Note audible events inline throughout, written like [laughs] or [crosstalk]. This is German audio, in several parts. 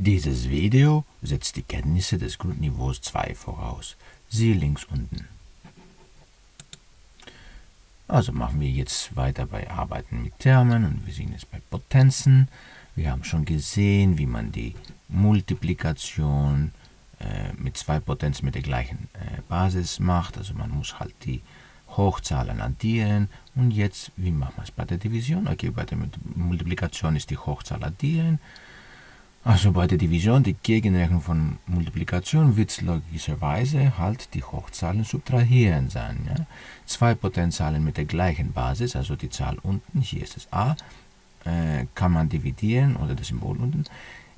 Dieses Video setzt die Kenntnisse des Grundniveaus 2 voraus. Siehe links unten. Also machen wir jetzt weiter bei Arbeiten mit Termen und wir sehen jetzt bei Potenzen. Wir haben schon gesehen, wie man die Multiplikation äh, mit zwei Potenzen mit der gleichen äh, Basis macht. Also man muss halt die Hochzahlen addieren. Und jetzt, wie machen wir es bei der Division? Okay, bei der Multiplikation ist die Hochzahl addieren. Also bei der Division, die Gegenrechnung von Multiplikation wird logischerweise halt die Hochzahlen subtrahieren sein. Ja? Zwei Potenzialen mit der gleichen Basis, also die Zahl unten, hier ist es a, äh, kann man dividieren, oder das Symbol unten,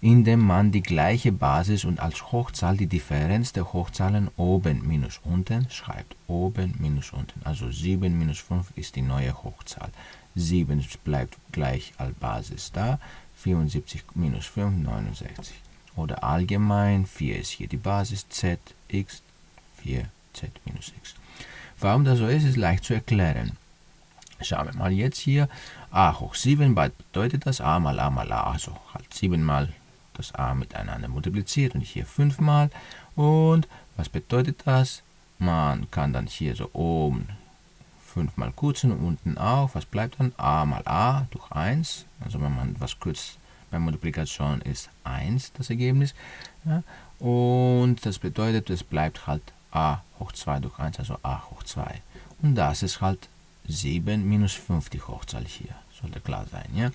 indem man die gleiche Basis und als Hochzahl die Differenz der Hochzahlen oben minus unten schreibt. Oben minus unten. Also 7 minus 5 ist die neue Hochzahl. 7 bleibt gleich als Basis da. 74 minus 5, 69. Oder allgemein, 4 ist hier die Basis, z, x, 4, z minus x. Warum das so ist, ist leicht zu erklären. Schauen wir mal jetzt hier, a hoch 7 bedeutet das a mal a mal a, also halt 7 mal das a miteinander multipliziert und hier 5 mal. Und was bedeutet das? Man kann dann hier so oben 5 mal kürzen und unten auch. Was bleibt dann? a mal a durch 1. Also wenn man was kürzt bei Multiplikation ist 1 das Ergebnis. Ja? Und das bedeutet, es bleibt halt a hoch 2 durch 1, also a hoch 2. Und das ist halt 7 minus 5 die Hochzahl hier. Sollte klar sein. Ja?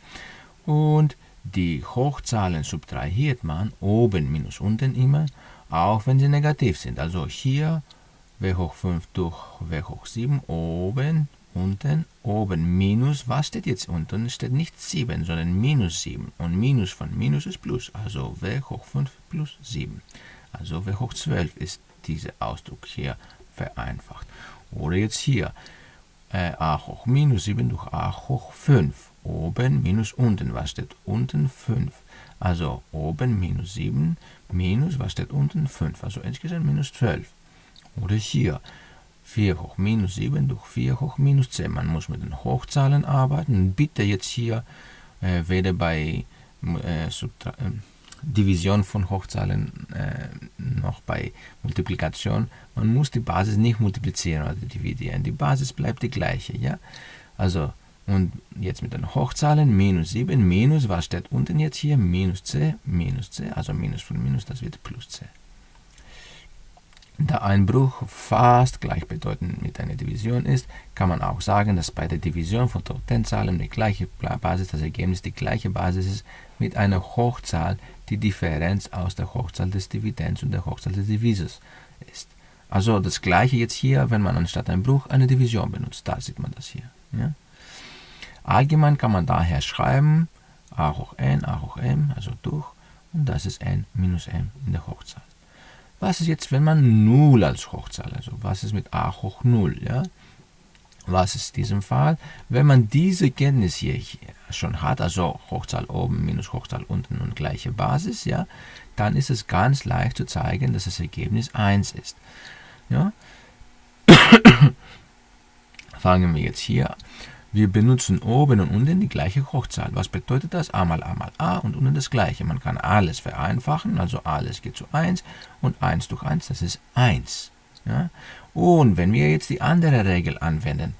Und die Hochzahlen subtrahiert man oben minus unten immer, auch wenn sie negativ sind. Also hier w hoch 5 durch w hoch 7 oben, unten, oben minus. Was steht jetzt unten? Es steht nicht 7, sondern minus 7. Und minus von minus ist plus. Also w hoch 5 plus 7. Also w hoch 12 ist dieser Ausdruck hier vereinfacht. Oder jetzt hier äh, a hoch minus 7 durch a hoch 5 oben minus unten. Was steht unten? 5. Also oben minus 7 minus, was steht unten? 5. Also insgesamt minus 12. Oder hier 4 hoch minus 7 durch 4 hoch minus 10. Man muss mit den Hochzahlen arbeiten. Bitte jetzt hier äh, weder bei äh, äh, Division von Hochzahlen äh, noch bei Multiplikation. Man muss die Basis nicht multiplizieren oder dividieren. Die Basis bleibt die gleiche. Ja? Also und jetzt mit den Hochzahlen, minus 7, minus, was steht unten jetzt hier? Minus c, minus c, also minus von minus, das wird plus c. Da ein Bruch fast gleichbedeutend mit einer Division ist, kann man auch sagen, dass bei der Division von Totenzahlen die gleiche Basis, das Ergebnis die gleiche Basis ist mit einer Hochzahl, die Differenz aus der Hochzahl des Dividends und der Hochzahl des Divisors ist. Also das gleiche jetzt hier, wenn man anstatt einem Bruch eine Division benutzt. Da sieht man das hier. Ja? Allgemein kann man daher schreiben a hoch n, a hoch m, also durch, und das ist n minus m in der Hochzahl. Was ist jetzt, wenn man 0 als Hochzahl, also was ist mit a hoch 0, ja? Was ist in diesem Fall? Wenn man diese Kenntnis hier schon hat, also Hochzahl oben minus Hochzahl unten und gleiche Basis, ja, dann ist es ganz leicht zu zeigen, dass das Ergebnis 1 ist. Ja? [coughs] Fangen wir jetzt hier an. Wir benutzen oben und unten die gleiche Hochzahl. Was bedeutet das? a mal a mal a und unten das gleiche. Man kann alles vereinfachen, also alles geht zu 1 und 1 durch 1, das ist 1. Ja? Und wenn wir jetzt die andere Regel anwenden,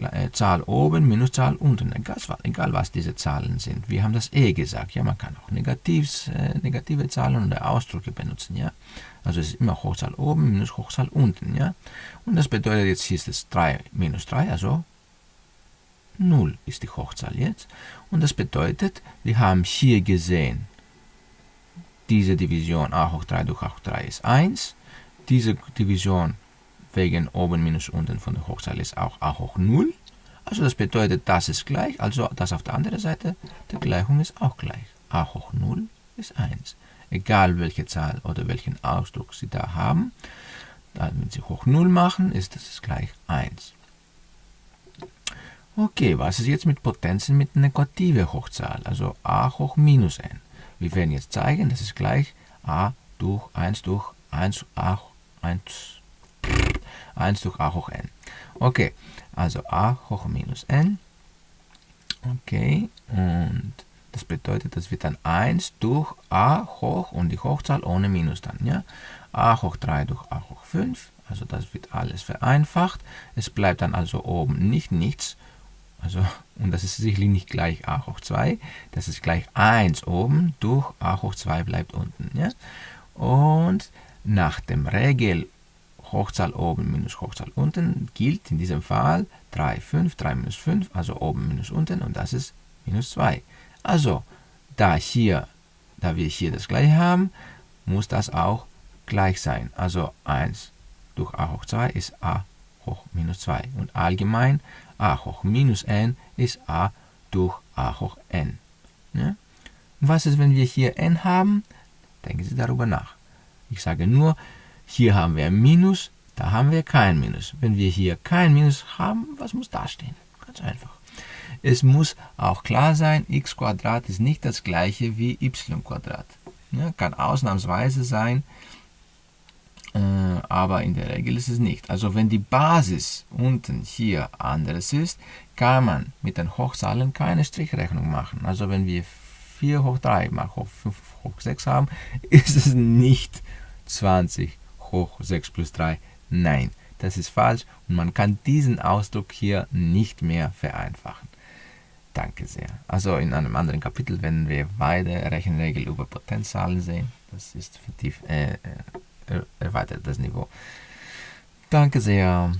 äh, Zahl oben minus Zahl unten, egal, was diese Zahlen sind. Wir haben das e gesagt, ja, man kann auch Negativs, äh, negative Zahlen oder Ausdrücke benutzen, ja. Also es ist immer Hochzahl oben minus Hochzahl unten, ja. Und das bedeutet jetzt hier ist es 3 minus 3, also 0 ist die Hochzahl jetzt. Und das bedeutet, wir haben hier gesehen, diese Division a hoch 3 durch a hoch 3 ist 1. Diese Division wegen oben minus unten von der Hochzahl ist auch a hoch 0. Also das bedeutet, das ist gleich, also das auf der anderen Seite der Gleichung ist auch gleich. a hoch 0 ist 1. Egal welche Zahl oder welchen Ausdruck Sie da haben, wenn Sie hoch 0 machen, ist das gleich 1. Okay, was ist jetzt mit Potenzen mit negativer Hochzahl, also a hoch minus n? Wir werden jetzt zeigen, das ist gleich a durch 1 durch 1, a, 1, 1 durch a hoch n. Okay, also a hoch minus n. Okay, und Das bedeutet, das wird dann 1 durch a hoch und die Hochzahl ohne Minus dann. Ja? a hoch 3 durch a hoch 5, also das wird alles vereinfacht. Es bleibt dann also oben nicht nichts, also, und das ist sicherlich nicht gleich a hoch 2, das ist gleich 1 oben durch a hoch 2 bleibt unten. Ja? Und nach dem Regel Hochzahl oben minus Hochzahl unten gilt in diesem Fall 3, 5, 3 minus 5, also oben minus unten und das ist minus 2. Also, da, hier, da wir hier das gleiche haben, muss das auch gleich sein. Also 1 durch a hoch 2 ist a hoch minus 2. Und allgemein a hoch minus n ist a durch a hoch n. Ja? Was ist, wenn wir hier n haben? Denken Sie darüber nach. Ich sage nur, hier haben wir ein Minus, da haben wir kein Minus. Wenn wir hier kein Minus haben, was muss da stehen? Ganz einfach. Es muss auch klar sein, x ist nicht das gleiche wie y Ja, kann ausnahmsweise sein, aber in der Regel ist es nicht. Also wenn die Basis unten hier anderes ist, kann man mit den Hochzahlen keine Strichrechnung machen. Also wenn wir 4 hoch 3 mal hoch 5 hoch 6 haben, [laughs] ist es nicht 20 hoch 6 plus 3. Nein, das ist falsch und man kann diesen Ausdruck hier nicht mehr vereinfachen. Danke sehr. Also in einem anderen Kapitel werden wir weitere Rechenregel über Potenzzahlen sehen. Das ist vertieft, äh, äh, erweitert das Niveau. Danke sehr.